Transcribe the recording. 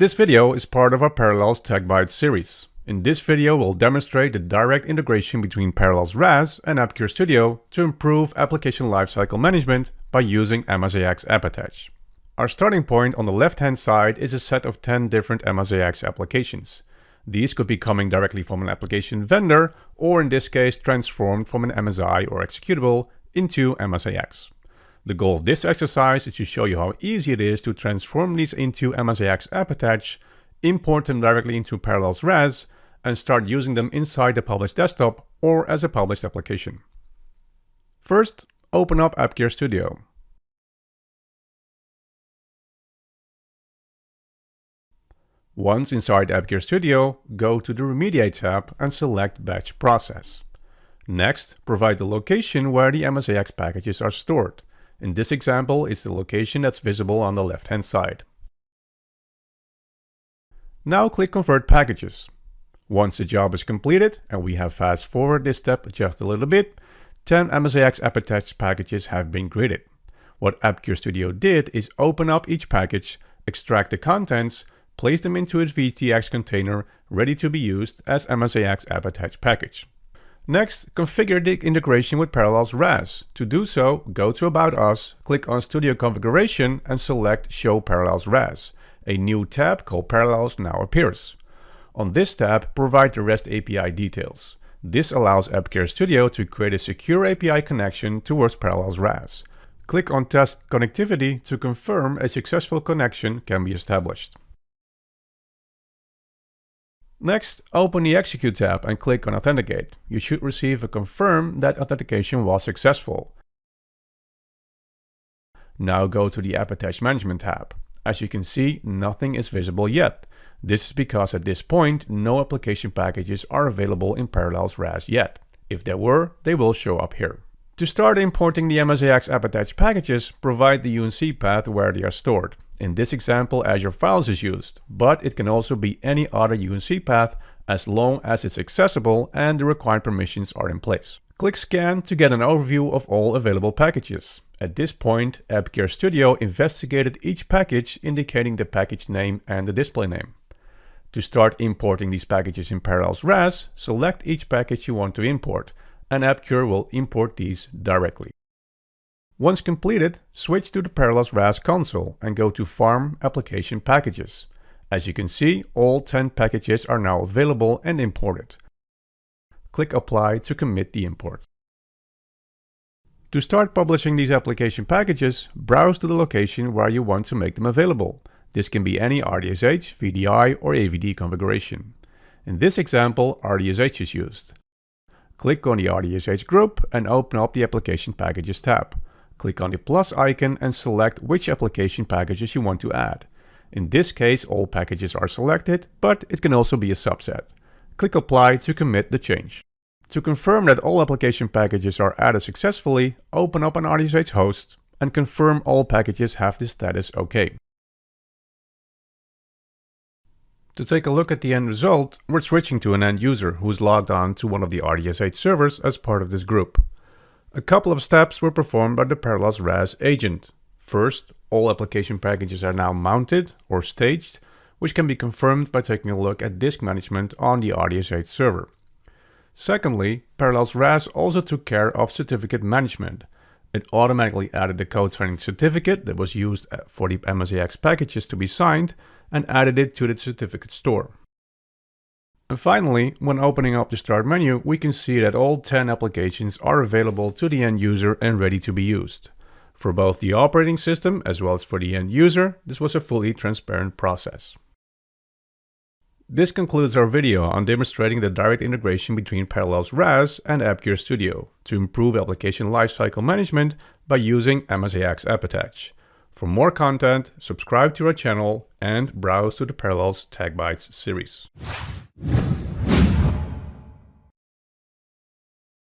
This video is part of our Parallels Tech Bytes series. In this video, we'll demonstrate the direct integration between Parallels RAS and AppCure Studio to improve application lifecycle management by using MSIX AppAttach. Our starting point on the left-hand side is a set of 10 different MSIX applications. These could be coming directly from an application vendor, or in this case transformed from an MSI or executable into MSIX. The goal of this exercise is to show you how easy it is to transform these into MSIX app attach, import them directly into Parallels RAS, and start using them inside the published desktop or as a published application. First, open up AppCure Studio. Once inside AppCure Studio, go to the Remediate tab and select Batch Process. Next, provide the location where the MSIX packages are stored. In this example, it's the location that's visible on the left-hand side. Now click Convert Packages. Once the job is completed, and we have fast-forwarded this step just a little bit, 10 MSIX AppAttach packages have been created. What AppCure Studio did is open up each package, extract the contents, place them into its VHDX container ready to be used as MSIX AppAttach package. Next, configure the integration with Parallels RAS. To do so, go to About Us, click on Studio Configuration and select Show Parallels RAS. A new tab called Parallels now appears. On this tab, provide the REST API details. This allows AppCure Studio to create a secure API connection towards Parallels RAS. Click on Test Connectivity to confirm a successful connection can be established. Next, open the Execute tab and click on Authenticate. You should receive a confirm that authentication was successful. Now go to the App Attach Management tab. As you can see, nothing is visible yet. This is because at this point, no application packages are available in Parallels RAS yet. If there were, they will show up here. To start importing the MSIX AppAttach packages, provide the UNC path where they are stored. In this example, Azure Files is used, but it can also be any other UNC path as long as it's accessible and the required permissions are in place. Click Scan to get an overview of all available packages. At this point, AppCure Studio investigated each package indicating the package name and the display name. To start importing these packages in Parallels RAS, select each package you want to import and AppCure will import these directly. Once completed, switch to the Parallels RAS console and go to Farm Application Packages. As you can see, all 10 packages are now available and imported. Click Apply to commit the import. To start publishing these application packages, browse to the location where you want to make them available. This can be any RDSH, VDI or AVD configuration. In this example, RDSH is used. Click on the RDSH group and open up the Application Packages tab. Click on the plus icon and select which application packages you want to add. In this case, all packages are selected, but it can also be a subset. Click Apply to commit the change. To confirm that all application packages are added successfully, open up an RDSH host and confirm all packages have the status OK. To take a look at the end result, we're switching to an end user who's logged on to one of the RDSH servers as part of this group. A couple of steps were performed by the Parallels RAS agent. First, all application packages are now mounted or staged, which can be confirmed by taking a look at disk management on the RDSH server. Secondly, Parallels RAS also took care of certificate management. It automatically added the code signing certificate that was used for the MSIX packages to be signed and added it to the certificate store. And finally, when opening up the start menu, we can see that all 10 applications are available to the end user and ready to be used. For both the operating system as well as for the end user, this was a fully transparent process. This concludes our video on demonstrating the direct integration between Parallels RAS and AppCure Studio to improve application lifecycle management by using MSIX AppAttach. For more content, subscribe to our channel and browse to the Parallels Tech Bytes series.